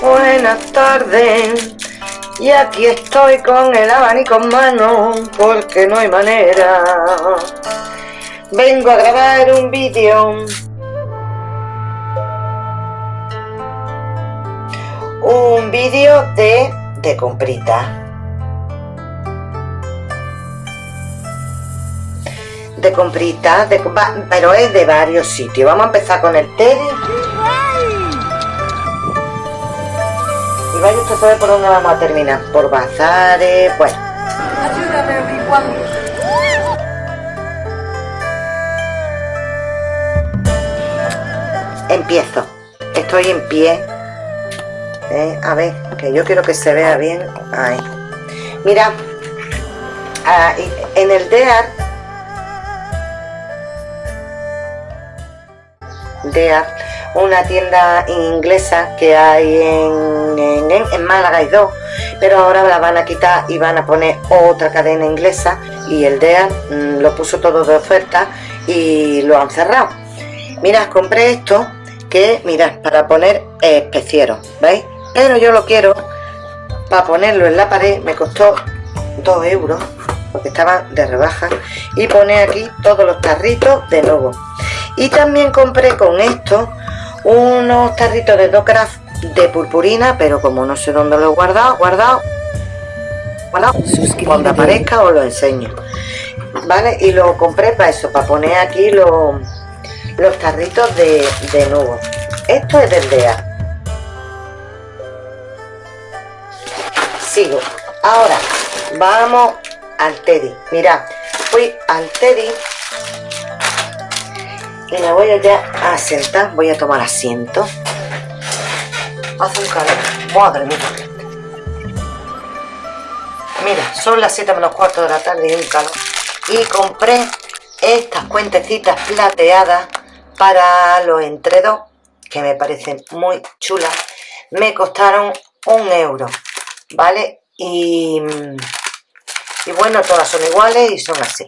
Buenas tardes. Y aquí estoy con el abanico en mano porque no hay manera. Vengo a grabar un vídeo. Un vídeo de, de comprita. De comprita, de, pero es de varios sitios. Vamos a empezar con el Teddy. Y vaya usted a saber por dónde vamos a terminar. Por bazares, bueno. Ayúdame, Empiezo. Estoy en pie. Eh, a ver, que yo quiero que se vea bien. Ahí. Mira, ah, en el DEAR, DEAR, una tienda inglesa que hay en, en, Málaga hay dos, pero ahora la van a quitar y van a poner otra cadena inglesa y el DEAR mm, lo puso todo de oferta y lo han cerrado. Mira, compré esto que, mirad, para poner especieros, ¿veis? Pero yo lo quiero para ponerlo en la pared, me costó 2 euros, porque estaba de rebaja, y pone aquí todos los tarritos de nuevo. Y también compré con esto unos tarritos de Docraft de purpurina, pero como no sé dónde lo he guardado, guardado, guardado, cuando aparezca os lo enseño. ¿Vale? Y lo compré para eso, para poner aquí los los tarritos de, de nuevo. Esto es del DEA. Sigo. Ahora, vamos al Teddy. Mirad, fui al Teddy y me voy ya a sentar. Voy a tomar asiento. Hace un calor. Madre mía. Mira, son las 7 menos cuarto de la tarde y un calor. Y compré estas cuentecitas plateadas para los entredos, que me parecen muy chulas, me costaron un euro, ¿vale? Y, y bueno, todas son iguales y son así,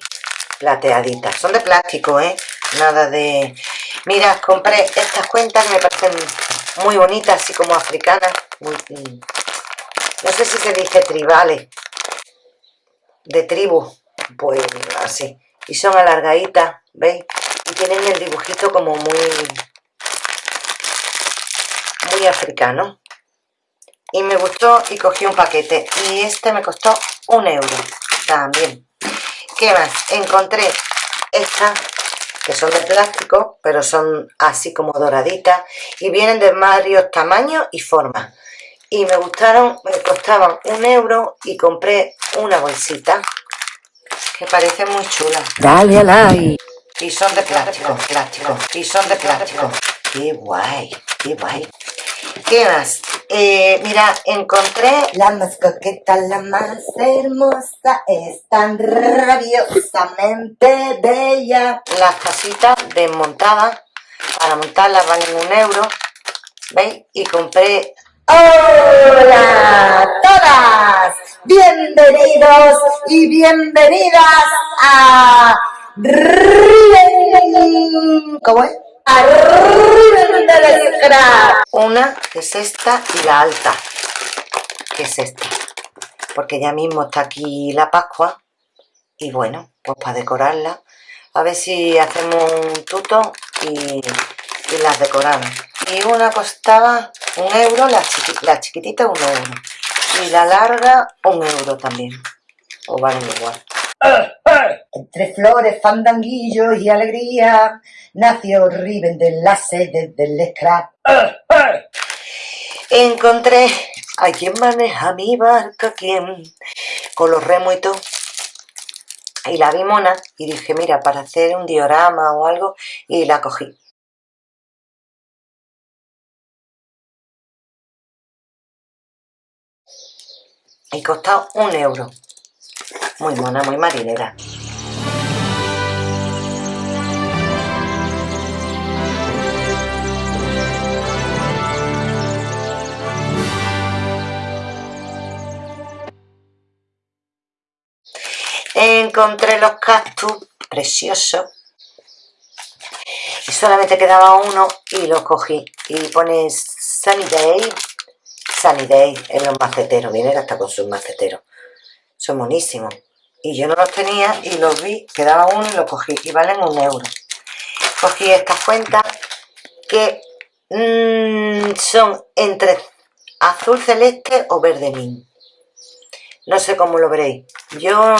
plateaditas. Son de plástico, ¿eh? Nada de... Mira, compré estas cuentas me parecen muy bonitas, así como africanas. no sé si se dice tribales. De tribu. Pues así. Y son alargaditas, ¿veis? y tienen el dibujito como muy muy africano y me gustó y cogí un paquete y este me costó un euro también ¿qué más? encontré estas que son de plástico pero son así como doraditas y vienen de varios tamaños y formas y me gustaron, me costaban un euro y compré una bolsita que parece muy chula dale a like y son de plástico, plástico. Y son de plástico. Qué guay, qué guay. ¿Qué más? Eh, mira, encontré la más coqueta, la más hermosa, es tan rabiosamente bella. Las casitas desmontadas, para montarlas valen un euro, ¿veis? Y compré... ¡Hola todas! Bienvenidos y bienvenidas a ¿Cómo es? Una que es esta y la alta, que es esta. Porque ya mismo está aquí la Pascua. Y bueno, pues para decorarla. A ver si hacemos un tuto y, las decoramos. Y una costaba un euro, la, la chiquitita un euro. Y la larga un euro también. O valen igual. Entre flores, fandanguillos y alegría, nació Riven de la sede del scrap. Encontré a quien maneja mi barca, quien con los remos y todo. Y la vi mona y dije, mira, para hacer un diorama o algo, y la cogí. Y costó un euro. Muy mona, muy marinera. Encontré los cactus preciosos y solamente quedaba uno y lo cogí y pone Sunny Day Sunny Day en los maceteros, vienen hasta con sus maceteros. Son buenísimos. Y yo no los tenía y los vi, quedaba uno y los cogí y valen un euro. Cogí estas cuentas que mm, son entre azul celeste o verde min. No sé cómo lo veréis. Yo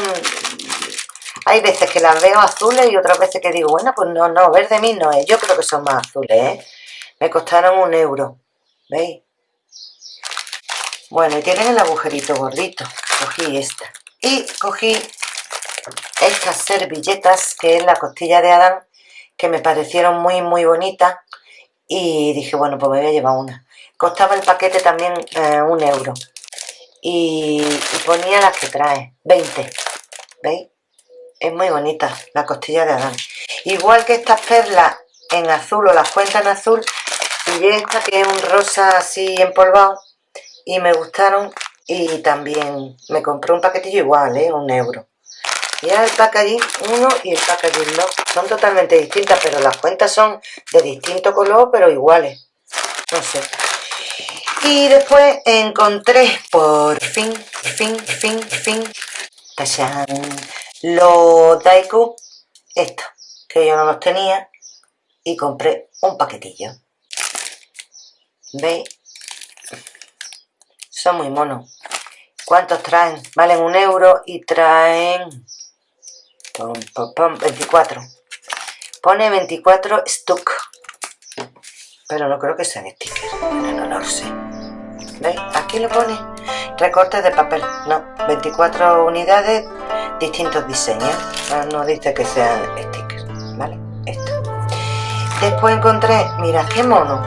hay veces que las veo azules y otras veces que digo, bueno, pues no, no, verde min no es. Yo creo que son más azules, ¿eh? Me costaron un euro. ¿Veis? Bueno, y tienen el agujerito gordito. Cogí esta. Y cogí estas servilletas, que es la costilla de Adán, que me parecieron muy, muy bonitas. Y dije, bueno, pues me voy a llevar una. Costaba el paquete también eh, un euro. Y, y, ponía las que trae, 20. ¿Veis? Es muy bonita la costilla de Adán. Igual que estas perlas en azul o las cuentas en azul, y esta que es un rosa así empolvado, y me gustaron y también me compré un paquetillo igual, ¿eh? un euro. Y el packaging 1 y el packaging 2 son totalmente distintas, pero las cuentas son de distinto color, pero iguales. No sé. Y después encontré, por fin, fin, fin, fin, ¡tachán! los Daiku, estos, que yo no los tenía, y compré un paquetillo. ¿Veis? Son muy monos. ¿Cuántos traen? Valen un euro y traen 24. Pone 24 stock. Pero no creo que sean stickers. No, lo sé. ¿Veis? Aquí lo pone. Recortes de papel. No, 24 unidades, distintos diseños. No, dice que sean stickers. ¿Vale? Esto. Después encontré, mira qué mono.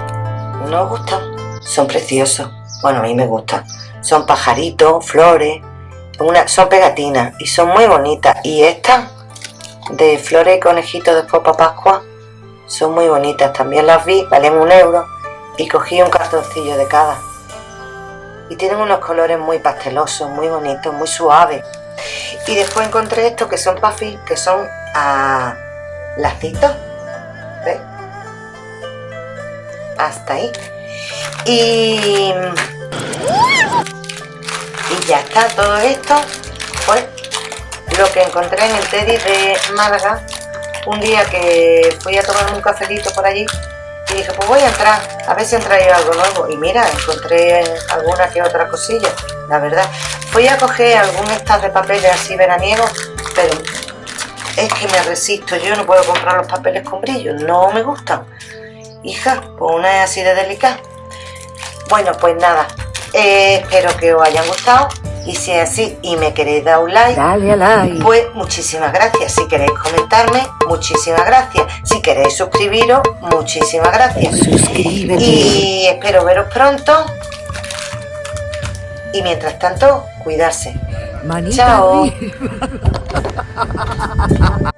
¿No gustan? Son preciosos. Bueno, a mí me gustan. Son pajaritos, flores, son pegatinas y son muy bonitas. Y estas de flores y conejitos de Popa Pascua son muy bonitas. También las vi, valen un euro y cogí un cartoncillo de cada. Y tienen unos colores muy pastelosos, muy bonitos, muy suaves. Y después encontré estos que son puffy, que son a lacitos. ¿Ves? Hasta ahí. Y, y ya está, todo esto fue lo que encontré en el Teddy de Málaga un día que fui a tomar un cafelito por allí y dije, pues voy a entrar, a ver si han traído algo nuevo. Y mira, encontré alguna que otra cosilla, la verdad. Fui a coger algún estas de papeles así veraniegos, pero es que me resisto, yo no puedo comprar los papeles con brillo, no me gustan. Hija, pues una es así de delicada. Bueno, pues nada, eh, espero que os hayan gustado y si es así y me queréis dar un like, Dale like, pues muchísimas gracias. Si queréis comentarme, muchísimas gracias. Si queréis suscribiros, muchísimas gracias. suscríbete. Y espero veros pronto. Y mientras tanto, cuidarse. Manita Chao.